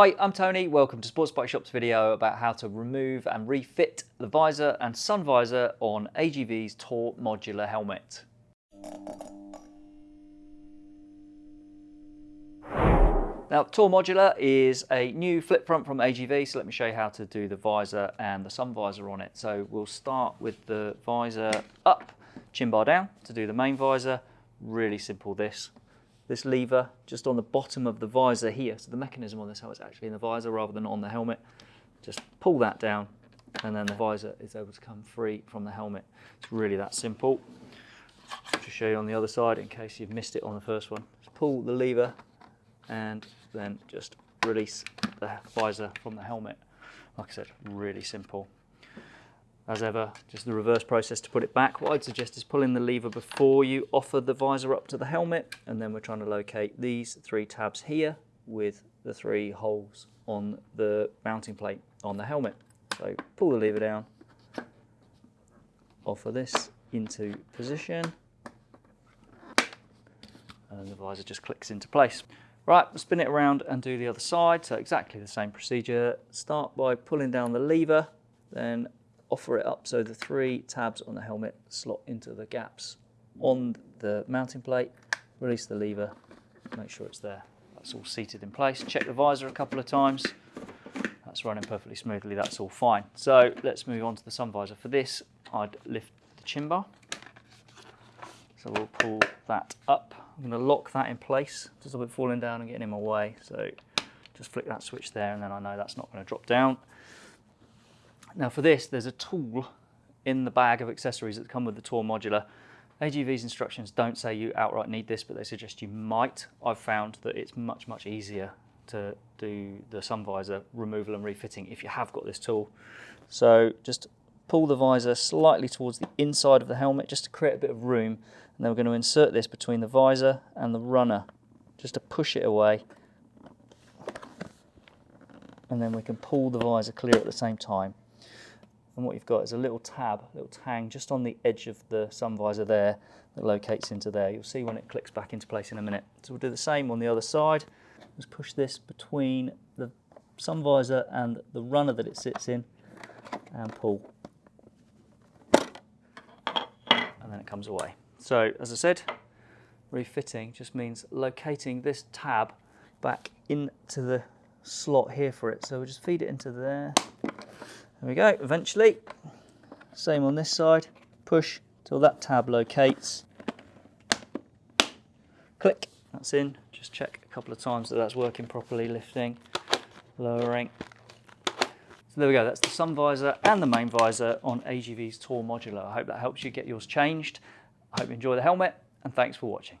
Hi, I'm Tony. Welcome to Sports Bike Shop's video about how to remove and refit the visor and sun visor on AGV's Tour Modular helmet. Now, Tour Modular is a new flip front from AGV, so let me show you how to do the visor and the sun visor on it. So we'll start with the visor up, chin bar down to do the main visor. Really simple this this lever just on the bottom of the visor here. So the mechanism on this helmet is actually in the visor rather than on the helmet. Just pull that down and then the visor is able to come free from the helmet. It's really that simple. To show you on the other side in case you've missed it on the first one. Just pull the lever and then just release the visor from the helmet. Like I said, really simple as ever, just the reverse process to put it back. What I'd suggest is pulling the lever before you offer the visor up to the helmet, and then we're trying to locate these three tabs here with the three holes on the mounting plate on the helmet. So pull the lever down, offer this into position, and the visor just clicks into place. Right, spin it around and do the other side. So exactly the same procedure. Start by pulling down the lever, then offer it up so the three tabs on the helmet slot into the gaps on the mounting plate, release the lever, make sure it's there. That's all seated in place. Check the visor a couple of times. That's running perfectly smoothly, that's all fine. So let's move on to the sun visor. For this, I'd lift the chin bar. So we'll pull that up. I'm going to lock that in place, just a bit falling down and getting in my way. So just flick that switch there and then I know that's not going to drop down. Now for this, there's a tool in the bag of accessories that come with the Tour Modular. AGV's instructions don't say you outright need this, but they suggest you might. I've found that it's much, much easier to do the sun visor removal and refitting if you have got this tool. So just pull the visor slightly towards the inside of the helmet just to create a bit of room. And then we're going to insert this between the visor and the runner just to push it away. And then we can pull the visor clear at the same time and what you've got is a little tab, a little tang just on the edge of the sun visor there that locates into there. You'll see when it clicks back into place in a minute. So we'll do the same on the other side. Just push this between the sun visor and the runner that it sits in and pull. And then it comes away. So as I said, refitting just means locating this tab back into the slot here for it. So we'll just feed it into there there we go, eventually. Same on this side. Push till that tab locates. Click, that's in. Just check a couple of times that that's working properly, lifting, lowering. So there we go, that's the sun visor and the main visor on AGV's Tour Modular. I hope that helps you get yours changed. I hope you enjoy the helmet and thanks for watching.